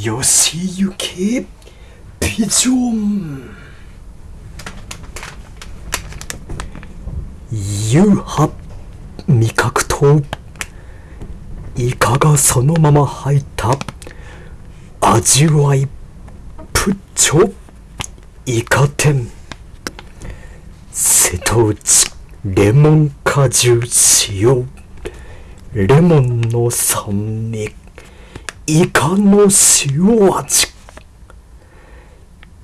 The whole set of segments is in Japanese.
よし行けピジョン。夕飯味覚とイカがそのまま入った。味わいプッチョ。イカ天。瀬戸内レモン果汁塩。レモンの酸味。イカの塩味。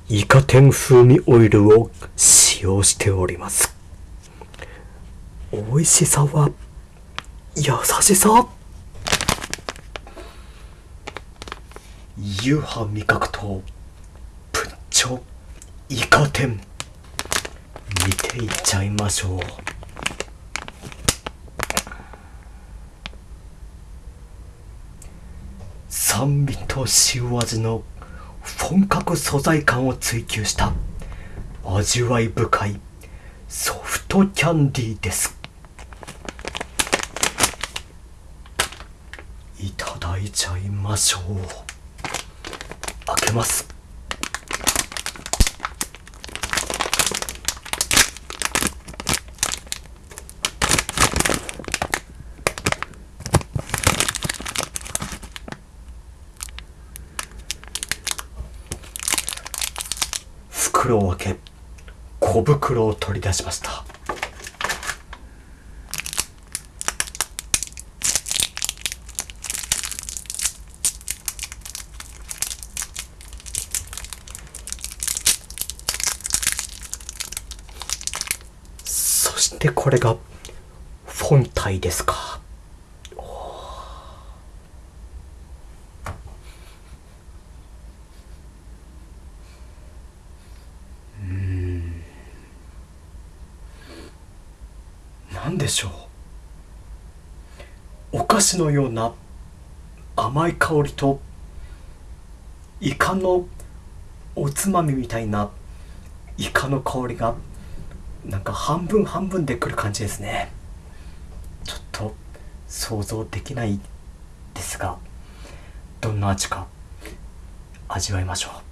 イカ天風味オイルを使用しております。美味しさは優しさ。夕飯味覚とプッチョイカ天。見ていっちゃいましょう。酸味と塩味の本格素材感を追求した味わい深いソフトキャンディーです。いただいちゃいましょう。開けます。袋を開け小袋を取り出しました。そしてこれが本体ですか。何でしょう。お菓子のような甘い香りとイカのおつまみみたいなイカの香りがなんか半分半分でくる感じですね。ちょっと想像できないですがどんな味か味わいましょう。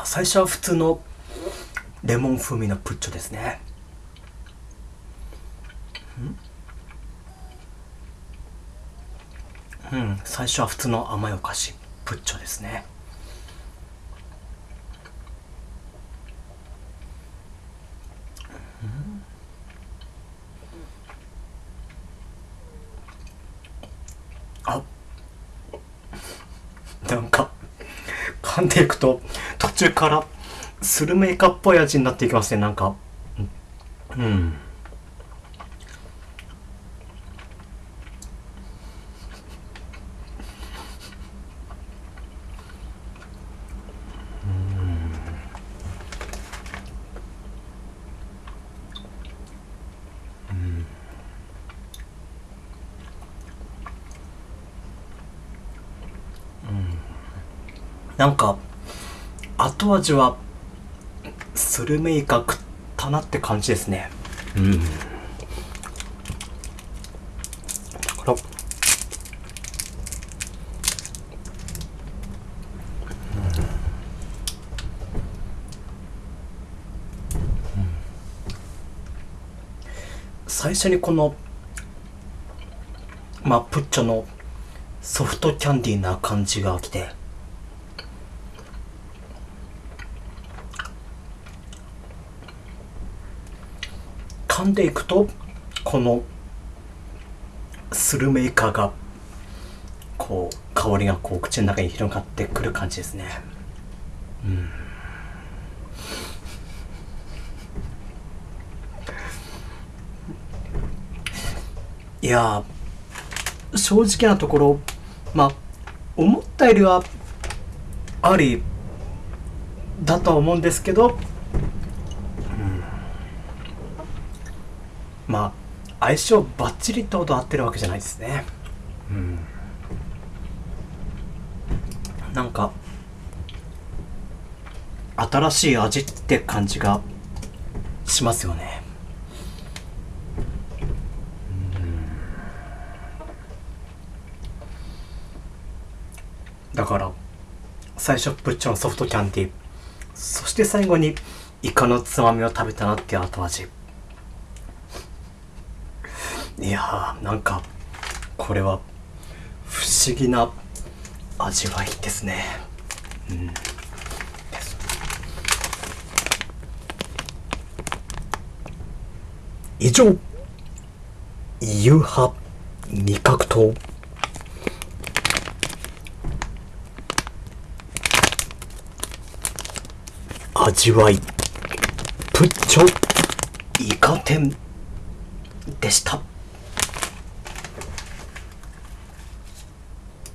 あ最初は普通のレモン風味のプッチョですね。うん。最初は普通の甘いお菓子プッチョですね。あなんか噛んでいくと途中からスルメイカっぽい味になっていきますねなんか。うん。なんか後味はスルメイカ食ったなって感じですね。うん。だから最初にこのまあプッチョのソフトキャンディーな感じが来て噛んでいくとこのスルメイカがこう香りがこう口の中に広がってくる感じですね。うん。いや正直なところまあ思ったよりはありだとは思うんですけどまあ相性バッチリってほど合ってるわけじゃないですね。うん。なんか新しい味って感じがしますよね。だから最初プッチョのソフトキャンディー。そして最後にイカのつまみを食べたなっていう後味。いやーなんかこれは不思議な味わいですね。うん。以上夕飯味覚糖。味わいプッチョイカ天でした。